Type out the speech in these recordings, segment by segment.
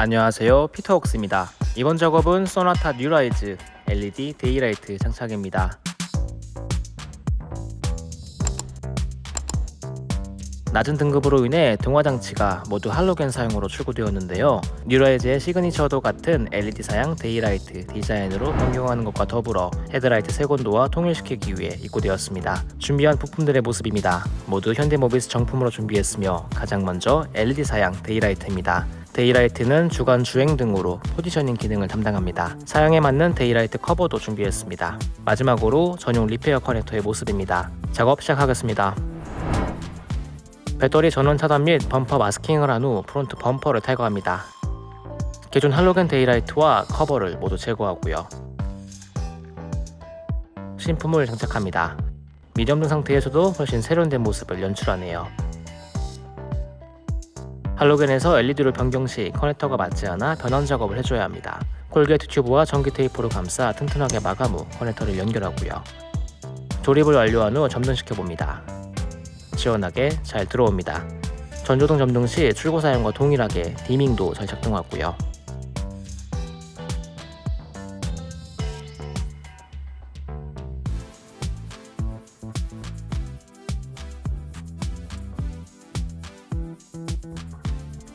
안녕하세요. 피터웍스입니다. 이번 작업은 소나타 뉴라이즈 LED daylight 장착입니다. 낮은 등급으로 인해 등화장치가 모두 할로겐 사양으로 출고되었는데요. 뉴라이즈의 signature도 같은 LED 사양 daylight 디자인으로 변경하는 것과 더불어 헤드라이트 색온도와 통일시키기 위해 입고되었습니다. 준비한 부품들의 모습입니다. 모두 현대모비스 정품으로 준비했으며 가장 먼저 LED 사양 daylight입니다 daylight는 주간 주행 등으로 positioning 기능을 담당합니다. 사양에 맞는 daylight 커버도 준비했습니다. 마지막으로 전용 repair 커넥터의 모습입니다. 작업 시작하겠습니다. 배터리 전원 차단 및 범퍼 masking을 한 후 front 범퍼를 탈거합니다. 기존 할로겐 daylight와 커버를 모두 제거하고요. 신품을 장착합니다. 미점등 상태에서도 훨씬 세련된 모습을 연출하네요. 할로겐에서 LED로 변경 시 커넥터가 맞지 않아 변환 작업을 해줘야 합니다. corrugate 튜브와 전기 테이프로 감싸 튼튼하게 마감 후 커넥터를 연결하고요. 조립을 완료한 후 점등시켜 봅니다. 시원하게 잘 들어옵니다. 전조등 점등 시 출고 사양과 동일하게 dimming도 잘 작동하고요.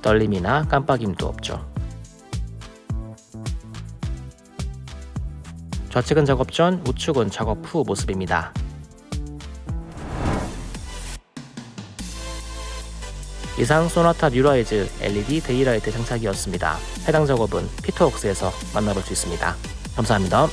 떨림이나 깜빡임도 없죠. 좌측은 작업 전, 우측은 작업 후 모습입니다. 이상 소나타 뉴라이즈 LED daylight 장착이었습니다. 해당 작업은 피터웍스에서 만나볼 수 있습니다. 감사합니다.